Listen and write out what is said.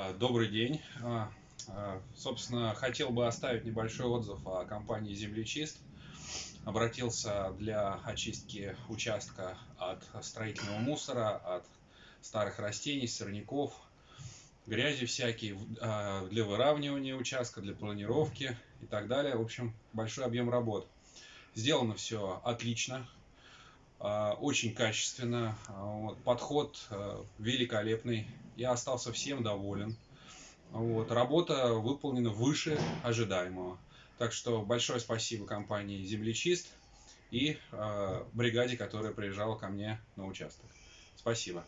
А, добрый день. А, а, собственно, хотел бы оставить небольшой отзыв о компании «Землечист». Обратился для очистки участка от строительного мусора, от старых растений, сорняков, грязи всякие, для выравнивания участка, для планировки и так далее. В общем, большой объем работ. Сделано все отлично, очень качественно, подход великолепный я остался всем доволен. Вот. Работа выполнена выше ожидаемого. Так что большое спасибо компании «Землечист» и э, бригаде, которая приезжала ко мне на участок. Спасибо.